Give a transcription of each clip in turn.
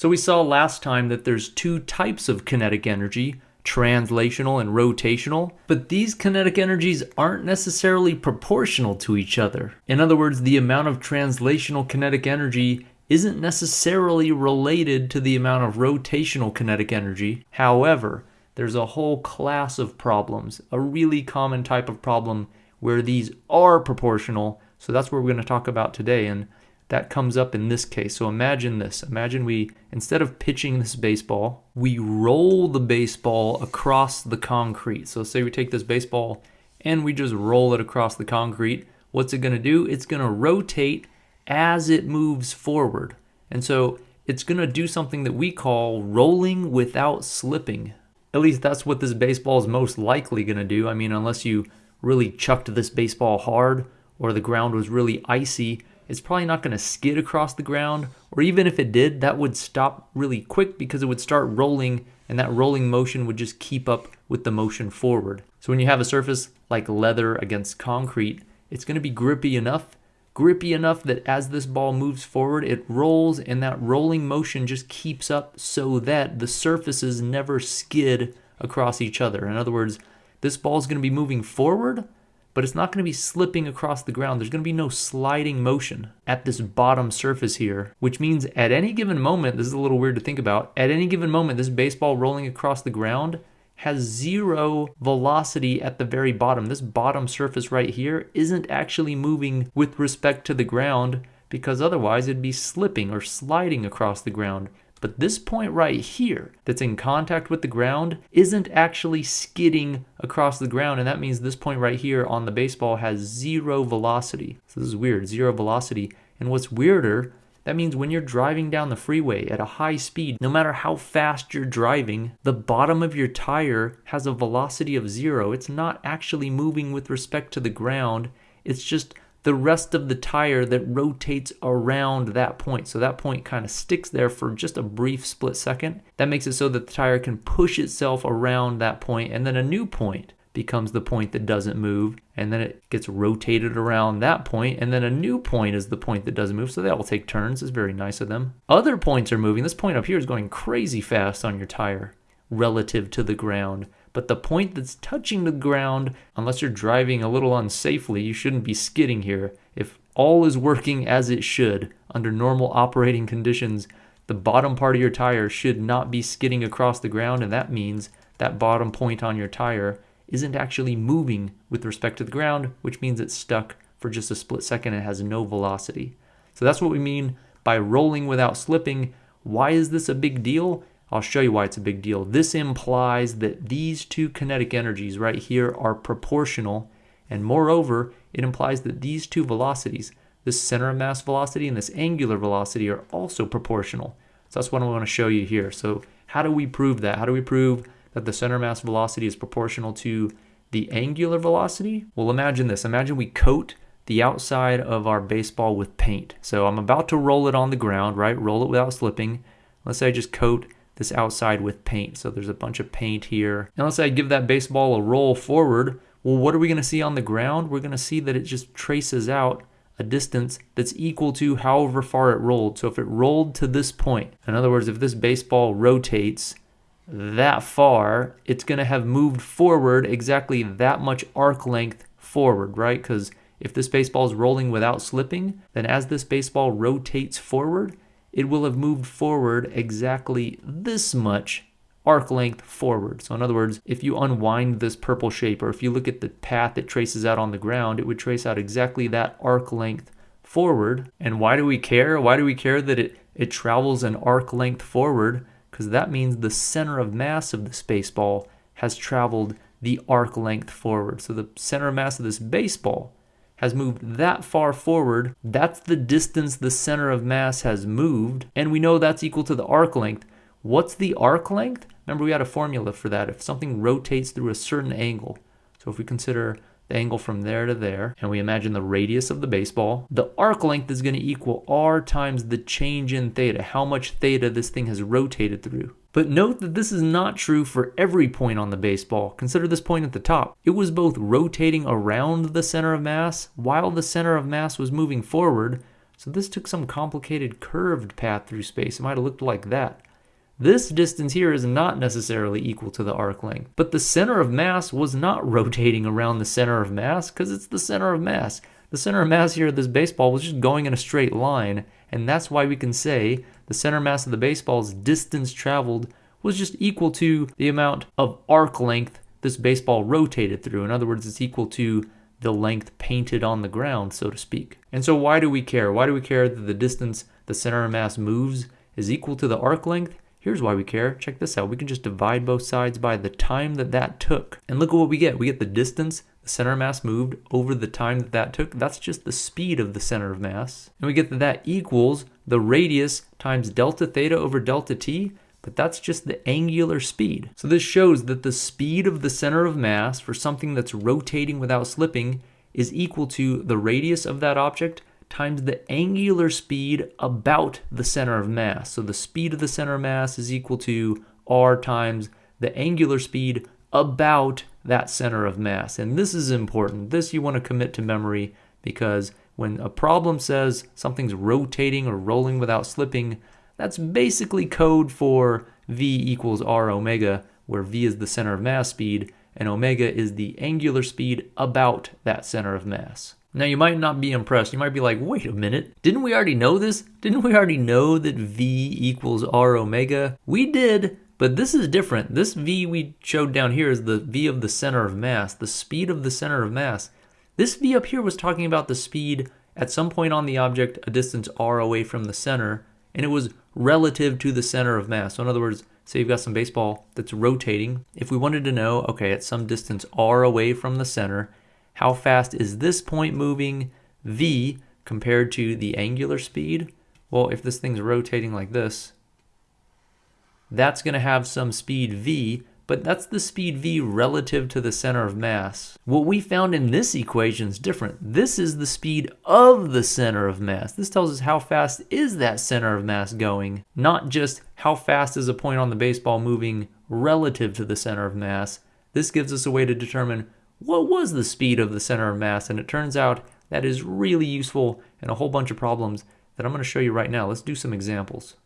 So we saw last time that there's two types of kinetic energy, translational and rotational, but these kinetic energies aren't necessarily proportional to each other. In other words, the amount of translational kinetic energy isn't necessarily related to the amount of rotational kinetic energy. However, there's a whole class of problems, a really common type of problem where these are proportional. So that's what we're going to talk about today. And that comes up in this case. So imagine this. Imagine we, instead of pitching this baseball, we roll the baseball across the concrete. So say we take this baseball and we just roll it across the concrete. What's it going to do? It's going to rotate as it moves forward. And so it's going to do something that we call rolling without slipping. At least that's what this baseball is most likely going to do. I mean, unless you really chucked this baseball hard or the ground was really icy, it's probably not going to skid across the ground. Or even if it did, that would stop really quick because it would start rolling and that rolling motion would just keep up with the motion forward. So when you have a surface like leather against concrete, it's going to be grippy enough grippy enough that as this ball moves forward, it rolls and that rolling motion just keeps up so that the surfaces never skid across each other. In other words, this ball is going to be moving forward, but it's not going to be slipping across the ground. There's going to be no sliding motion at this bottom surface here, which means at any given moment, this is a little weird to think about, at any given moment, this baseball rolling across the ground has zero velocity at the very bottom. This bottom surface right here isn't actually moving with respect to the ground because otherwise it'd be slipping or sliding across the ground. But this point right here that's in contact with the ground isn't actually skidding across the ground. And that means this point right here on the baseball has zero velocity. So this is weird, zero velocity. And what's weirder that means when you're driving down the freeway at a high speed, no matter how fast you're driving, the bottom of your tire has a velocity of zero. It's not actually moving with respect to the ground. It's just the rest of the tire that rotates around that point. So that point kind of sticks there for just a brief split second. That makes it so that the tire can push itself around that point and then a new point becomes the point that doesn't move and then it gets rotated around that point and then a new point is the point that doesn't move. So they all take turns. It's very nice of them. Other points are moving. This point up here is going crazy fast on your tire relative to the ground but the point that's touching the ground unless you're driving a little unsafely you shouldn't be skidding here if all is working as it should under normal operating conditions the bottom part of your tire should not be skidding across the ground and that means that bottom point on your tire isn't actually moving with respect to the ground, which means it's stuck for just a split second and has no velocity. So that's what we mean by rolling without slipping. Why is this a big deal? I'll show you why it's a big deal. This implies that these two kinetic energies right here are proportional, and moreover, it implies that these two velocities, this center of mass velocity and this angular velocity, are also proportional. So that's what I want to show you here. So how do we prove that? How do we prove that the center of mass velocity is proportional to the angular velocity? Well, imagine this. Imagine we coat the outside of our baseball with paint. So I'm about to roll it on the ground, right? Roll it without slipping. Let's say I just coat this outside with paint. So there's a bunch of paint here. And let's say I give that baseball a roll forward. Well, what are we going to see on the ground? We're going to see that it just traces out a distance that's equal to however far it rolled. So if it rolled to this point, in other words, if this baseball rotates that far, it's going to have moved forward exactly that much arc length forward, right? Because if this baseball is rolling without slipping, then as this baseball rotates forward, it will have moved forward exactly this much arc length forward. So in other words, if you unwind this purple shape, or if you look at the path it traces out on the ground, it would trace out exactly that arc length forward. And why do we care? Why do we care that it, it travels an arc length forward? because that means the center of mass of the baseball has traveled the arc length forward. So the center of mass of this baseball has moved that far forward. That's the distance the center of mass has moved, and we know that's equal to the arc length. What's the arc length? Remember, we had a formula for that. If something rotates through a certain angle, so if we consider the angle from there to there, and we imagine the radius of the baseball, the arc length is going to equal r times the change in theta, how much theta this thing has rotated through. But note that this is not true for every point on the baseball. Consider this point at the top. It was both rotating around the center of mass while the center of mass was moving forward. So this took some complicated curved path through space. It might have looked like that. This distance here is not necessarily equal to the arc length, but the center of mass was not rotating around the center of mass because it's the center of mass. The center of mass here of this baseball was just going in a straight line, and that's why we can say the center mass of the baseball's distance traveled was just equal to the amount of arc length this baseball rotated through. In other words, it's equal to the length painted on the ground, so to speak. And so why do we care? Why do we care that the distance the center of mass moves is equal to the arc length? Here's why we care. Check this out. We can just divide both sides by the time that that took. And look at what we get. We get the distance the center of mass moved over the time that that took. That's just the speed of the center of mass. And we get that that equals the radius times delta theta over delta t, but that's just the angular speed. So this shows that the speed of the center of mass for something that's rotating without slipping is equal to the radius of that object times the angular speed about the center of mass. So the speed of the center of mass is equal to r times the angular speed about that center of mass. And this is important. This you want to commit to memory because when a problem says something's rotating or rolling without slipping, that's basically code for v equals r omega, where v is the center of mass speed and omega is the angular speed about that center of mass. Now, you might not be impressed. You might be like, wait a minute, didn't we already know this? Didn't we already know that V equals R omega? We did, but this is different. This V we showed down here is the V of the center of mass, the speed of the center of mass. This V up here was talking about the speed at some point on the object a distance R away from the center, and it was relative to the center of mass. So in other words, say you've got some baseball that's rotating. If we wanted to know, okay, at some distance R away from the center, how fast is this point moving v compared to the angular speed? Well, if this thing's rotating like this, that's going to have some speed v, but that's the speed v relative to the center of mass. What we found in this equation is different. This is the speed of the center of mass. This tells us how fast is that center of mass going, not just how fast is a point on the baseball moving relative to the center of mass. This gives us a way to determine what was the speed of the center of mass? And it turns out that is really useful in a whole bunch of problems that I'm going to show you right now. Let's do some examples.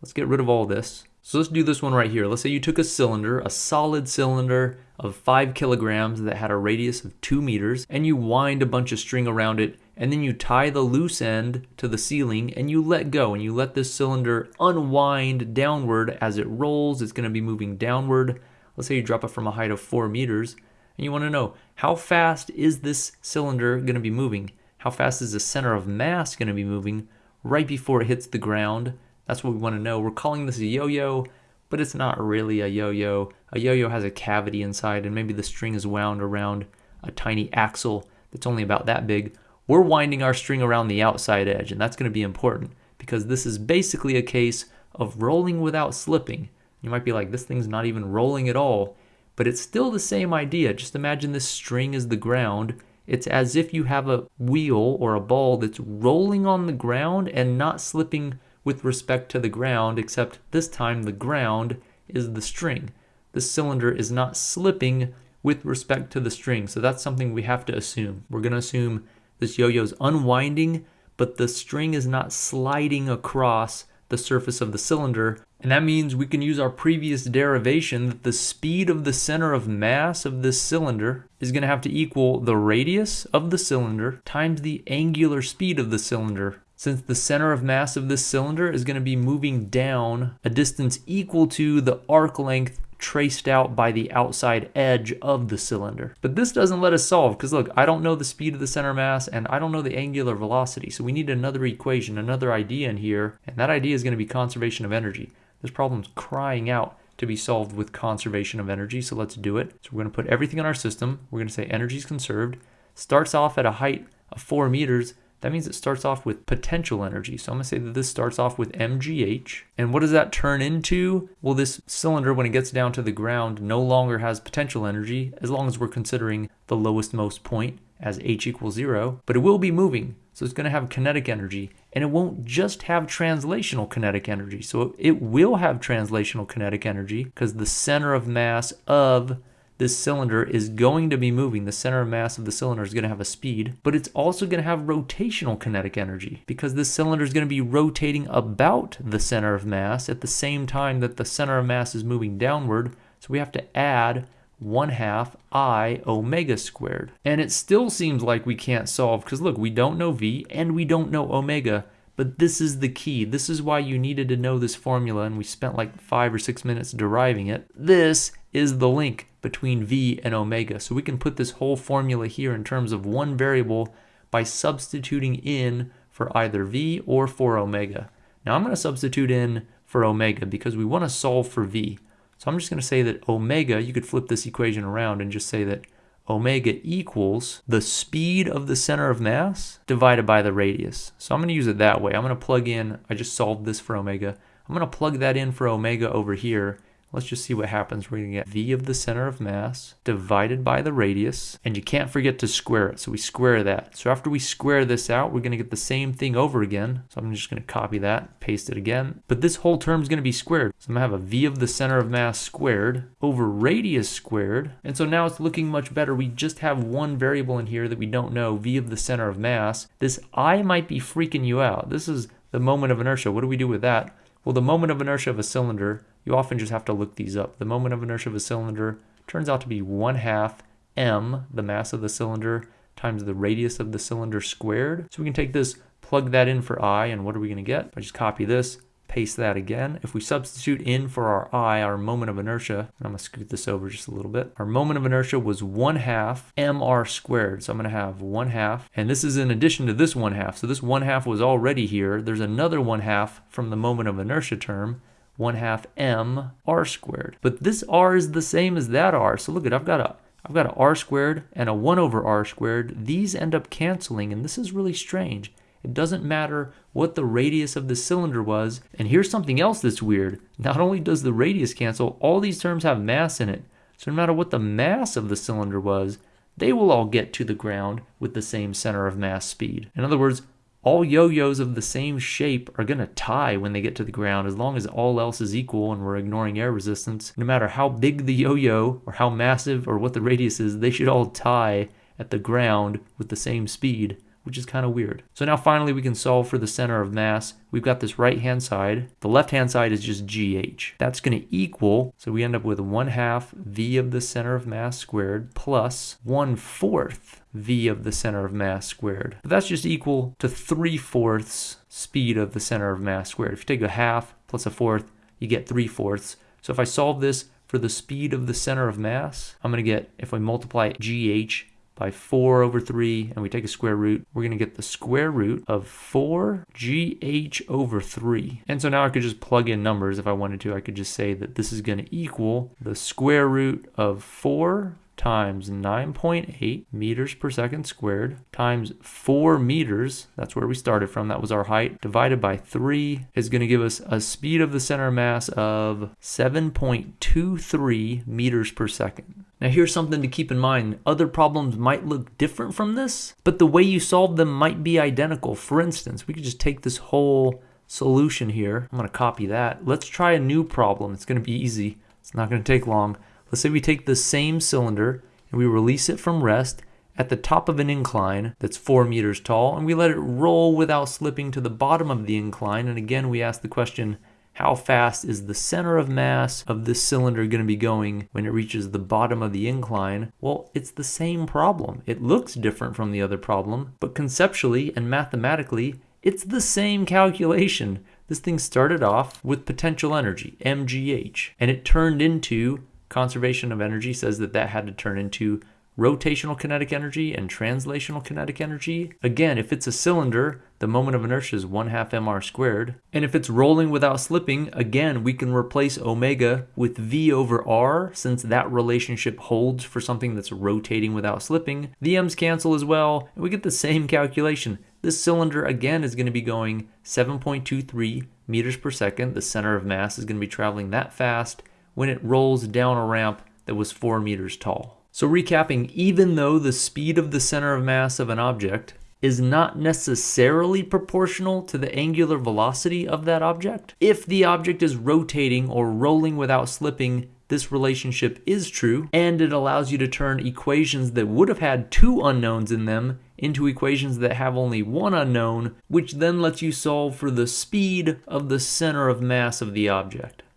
Let's get rid of all this. So let's do this one right here. Let's say you took a cylinder, a solid cylinder of 5 kilograms that had a radius of 2 meters, and you wind a bunch of string around it, and then you tie the loose end to the ceiling, and you let go, and you let this cylinder unwind downward as it rolls. It's going to be moving downward. Let's say you drop it from a height of 4 meters, and you want to know how fast is this cylinder going to be moving? How fast is the center of mass going to be moving right before it hits the ground? That's what we want to know. We're calling this a yo-yo, but it's not really a yo-yo. A yo-yo has a cavity inside and maybe the string is wound around a tiny axle that's only about that big. We're winding our string around the outside edge and that's going to be important because this is basically a case of rolling without slipping. You might be like, this thing's not even rolling at all but it's still the same idea. Just imagine this string is the ground. It's as if you have a wheel or a ball that's rolling on the ground and not slipping with respect to the ground, except this time the ground is the string. The cylinder is not slipping with respect to the string. So that's something we have to assume. We're going to assume this yo-yo is unwinding, but the string is not sliding across the surface of the cylinder and that means we can use our previous derivation that the speed of the center of mass of this cylinder is going to have to equal the radius of the cylinder times the angular speed of the cylinder. Since the center of mass of this cylinder is going to be moving down a distance equal to the arc length traced out by the outside edge of the cylinder. But this doesn't let us solve because look, I don't know the speed of the center mass and I don't know the angular velocity. So we need another equation, another idea in here. And that idea is going to be conservation of energy. This problem's crying out to be solved with conservation of energy, so let's do it. So we're going to put everything in our system. We're going to say energy is conserved. Starts off at a height of 4 meters. That means it starts off with potential energy. So I'm to say that this starts off with mgh. And what does that turn into? Well, this cylinder, when it gets down to the ground, no longer has potential energy, as long as we're considering the lowest most point as h equals 0. But it will be moving, so it's to have kinetic energy and it won't just have translational kinetic energy. So it will have translational kinetic energy because the center of mass of this cylinder is going to be moving. The center of mass of the cylinder is going to have a speed, but it's also going to have rotational kinetic energy because this cylinder is going to be rotating about the center of mass at the same time that the center of mass is moving downward. So we have to add 1 half i omega squared. And it still seems like we can't solve because look, we don't know v and we don't know omega. But this is the key. This is why you needed to know this formula, and we spent like five or six minutes deriving it. This is the link between v and omega. So we can put this whole formula here in terms of one variable by substituting in for either v or for omega. Now I'm going to substitute in for omega because we want to solve for v. So I'm just going to say that omega, you could flip this equation around and just say that omega equals the speed of the center of mass divided by the radius. So I'm going to use it that way. I'm going to plug in, I just solved this for omega. I'm going to plug that in for omega over here Let's just see what happens. We're going to get v of the center of mass divided by the radius, and you can't forget to square it. So we square that. So after we square this out, we're going to get the same thing over again. So I'm just going to copy that, paste it again. But this whole term is going to be squared. So I'm going to have a v of the center of mass squared over radius squared. And so now it's looking much better. We just have one variable in here that we don't know, v of the center of mass. This i might be freaking you out. This is the moment of inertia. What do we do with that? Well, the moment of inertia of a cylinder, you often just have to look these up. The moment of inertia of a cylinder turns out to be 1 half m, the mass of the cylinder, times the radius of the cylinder squared. So we can take this, plug that in for i, and what are we going to get? I just copy this, paste that again. If we substitute in for our i, our moment of inertia, and I'm going to scoot this over just a little bit, our moment of inertia was 1 half mr squared. So I'm going to have 1 half, and this is in addition to this 1 half. So this 1 half was already here. There's another 1 half from the moment of inertia term. 1 half m r squared. But this r is the same as that r. So look at, I've got a I've got a r squared and a 1 over r squared. These end up canceling, and this is really strange. It doesn't matter what the radius of the cylinder was. And here's something else that's weird. Not only does the radius cancel, all these terms have mass in it. So no matter what the mass of the cylinder was, they will all get to the ground with the same center of mass speed. In other words, all yo-yos of the same shape are going to tie when they get to the ground as long as all else is equal and we're ignoring air resistance. No matter how big the yo-yo or how massive or what the radius is, they should all tie at the ground with the same speed which is kind of weird. So now finally we can solve for the center of mass. We've got this right hand side. The left hand side is just GH. That's going to equal, so we end up with 1 half V of the center of mass squared plus 1 fourth V of the center of mass squared. But that's just equal to 3 fourths speed of the center of mass squared. If you take a half plus a fourth, you get 3 fourths. So if I solve this for the speed of the center of mass, I'm going to get, if I multiply GH by 4 over 3 and we take a square root, we're going to get the square root of 4gh over 3. And so now I could just plug in numbers if I wanted to. I could just say that this is going to equal the square root of 4 times 9.8 meters per second squared times 4 meters, that's where we started from, that was our height, divided by 3 is going to give us a speed of the center mass of 7.23 meters per second. Now here's something to keep in mind. Other problems might look different from this, but the way you solve them might be identical. For instance, we could just take this whole solution here. I'm going to copy that. Let's try a new problem. It's going to be easy. It's not going to take long. Let's say we take the same cylinder and we release it from rest at the top of an incline that's four meters tall and we let it roll without slipping to the bottom of the incline. And again, we ask the question, how fast is the center of mass of this cylinder going to be going when it reaches the bottom of the incline? Well, it's the same problem. It looks different from the other problem, but conceptually and mathematically, it's the same calculation. This thing started off with potential energy, mgh, and it turned into conservation of energy says that that had to turn into rotational kinetic energy and translational kinetic energy. Again, if it's a cylinder, the moment of inertia is 1 half mr squared. And if it's rolling without slipping, again, we can replace omega with v over r since that relationship holds for something that's rotating without slipping. The m's cancel as well, and we get the same calculation. This cylinder, again, is going to be going 7.23 meters per second. The center of mass is going to be traveling that fast when it rolls down a ramp that was 4 meters tall. So recapping, even though the speed of the center of mass of an object is not necessarily proportional to the angular velocity of that object, if the object is rotating or rolling without slipping, this relationship is true, and it allows you to turn equations that would have had two unknowns in them into equations that have only one unknown, which then lets you solve for the speed of the center of mass of the object.